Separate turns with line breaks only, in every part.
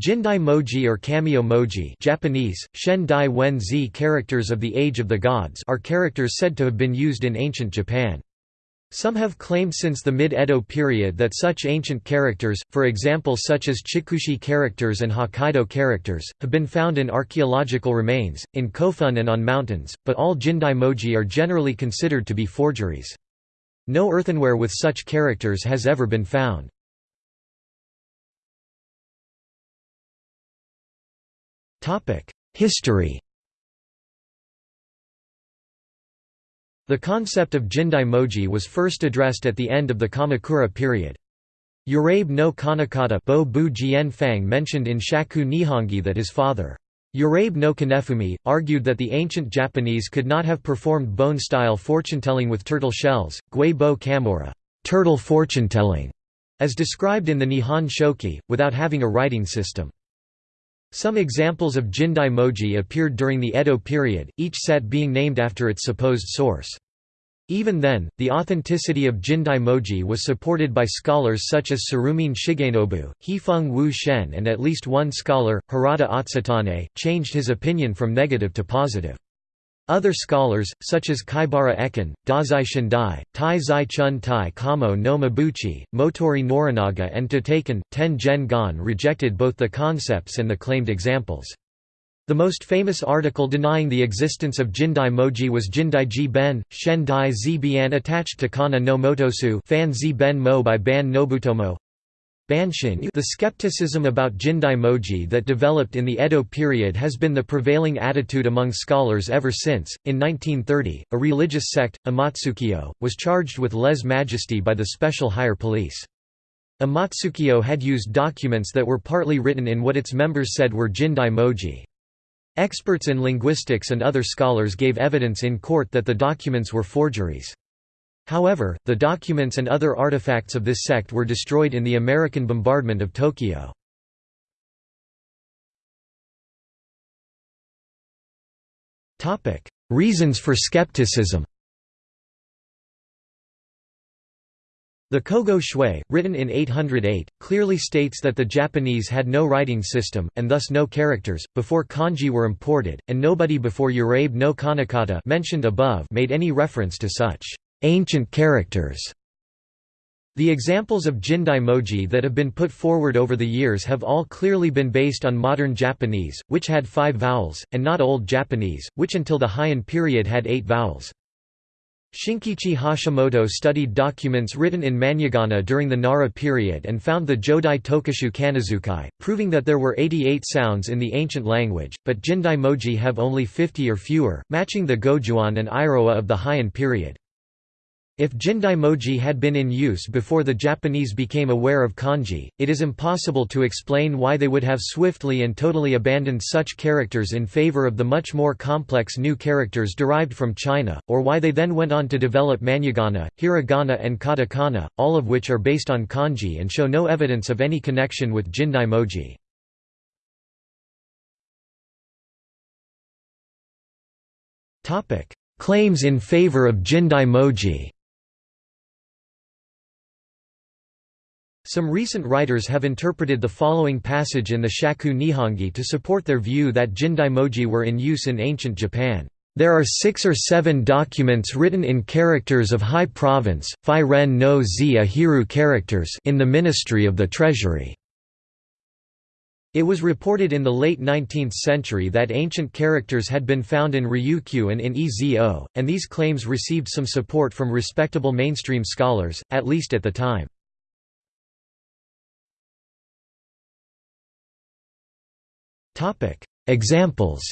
Jindai moji or kamiyo moji Japanese, Shen Dai Wen Zi characters of the Age of the Gods are characters said to have been used in ancient Japan. Some have claimed since the mid-Edo period that such ancient characters, for example such as Chikushi characters and Hokkaido characters, have been found in archaeological remains, in Kofun and on mountains, but all Jindai moji are generally considered to be forgeries. No earthenware with such characters has ever been found. History The concept of Jindai-moji was first addressed at the end of the Kamakura period. Urabe no Kanekata Bo Bu Fang mentioned in Shaku Nihongi that his father, Urabe no Kanefumi, argued that the ancient Japanese could not have performed bone-style fortune-telling with turtle shells, Gui Bo Kamora turtle fortune-telling", as described in the Nihon Shoki, without having a writing system. Some examples of Jindai moji appeared during the Edo period, each set being named after its supposed source. Even then, the authenticity of Jindai moji was supported by scholars such as Tsurumine Shigenobu, Hifeng Wu Shen and at least one scholar, Hirata Atsutane, changed his opinion from negative to positive. Other scholars, such as Kaibara Ekken, Dazai Shundai, Tai Zai Chun Tai Kamo no Mabuchi, Motoori Norinaga and Tataken, Ten Gen Gon rejected both the concepts and the claimed examples. The most famous article denying the existence of Jindai Moji was Jindai Ji Ben, Shen Dai Zi Bian attached to Kana no Motosue Fan Zi Ben Mo by Ban Nobutomo the skepticism about Jindai moji that developed in the Edo period has been the prevailing attitude among scholars ever since. In 1930, a religious sect, Amatsukyo, was charged with lese majesty by the Special Higher Police. Amatsukyo had used documents that were partly written in what its members said were Jindai moji. Experts in linguistics and other scholars gave evidence in court that the documents were forgeries. However, the documents and other artifacts of this sect were destroyed in the American bombardment of Tokyo. Reasons for skepticism The Kogo Shui, written in 808, clearly states that the Japanese had no writing system, and thus no characters, before kanji were imported, and nobody before Urabe no Kanekata mentioned above made any reference to such ancient characters. The examples of Jindai moji that have been put forward over the years have all clearly been based on modern Japanese, which had five vowels, and not Old Japanese, which until the Heian period had eight vowels. Shinkichi Hashimoto studied documents written in Manyogana during the Nara period and found the Jodai Tokushu Kanazukai, proving that there were 88 sounds in the ancient language, but Jindai moji have only 50 or fewer, matching the Gojuon and Iroha of the Heian period. If Jindaimoji had been in use before the Japanese became aware of kanji, it is impossible to explain why they would have swiftly and totally abandoned such characters in favor of the much more complex new characters derived from China, or why they then went on to develop Manyogana, Hiragana and Katakana, all of which are based on kanji and show no evidence of any connection with Jindaimoji. Claims in favor of Jindaimoji Some recent writers have interpreted the following passage in the Shaku Nihongi to support their view that Jindaimoji were in use in ancient Japan. There are six or seven documents written in characters of high province, Phi Ren no Zi Ahiru characters in the Ministry of the Treasury. It was reported in the late 19th century that ancient characters had been found in Ryukyu and in Ezo, and these claims received some support from respectable mainstream scholars, at least at the time. Examples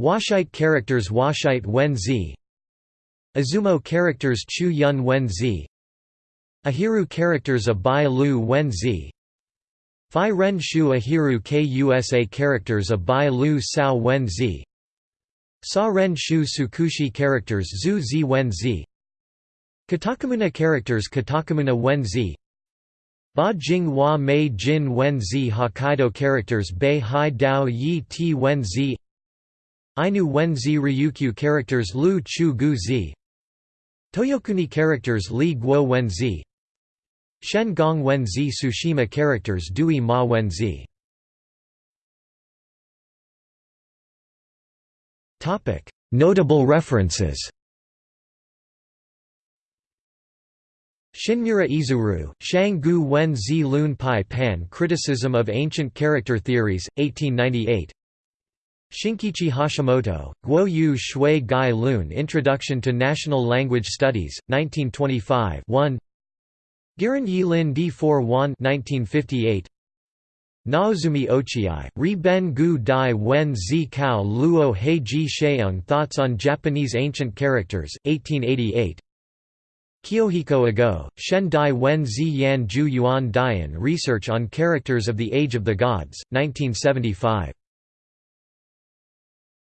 Washite characters Washite Wen Zi Izumo characters Chu Yun Wen Zi Ahiru characters Abai Lu Wen Zi Phi Ren Shu Ahiru Kusa characters Abai Lu Sao Wen Zi Sa Ren Shu Tsukushi characters Zhu Zi Wen Zi Katakamuna characters Katakamuna Wen Zi Ba Jing Hua Mei Jin Wen Zi Hokkaido characters Bei Hai Dao Yi Ti Wen Zi Ainu Wen Zi Ryukyu characters Lu Chu Gu Zi Toyokuni characters Li Guo Wen Zi Shen Gong Wenzi Tsushima characters Dui Ma Wenzi Notable references Shinmura Izuru, Shang Gu Wen Zi Lun Pai Pan Criticism of Ancient Character Theories, 1898 Shinkichi Hashimoto, Guo Yu Shui Gai Lun Introduction to National Language Studies, 1925 1 Giran Yi Lin D4 1 1958 Naozumi Ochiai, Ri Ben Gu Dai Wen Zi Kao Luo Ji Sheung Thoughts on Japanese Ancient Characters, 1888 Kiyohiko Ago, Shen Dai Wen Zi Yan Ju Yuan Dian Research on Characters of the Age of the Gods, 1975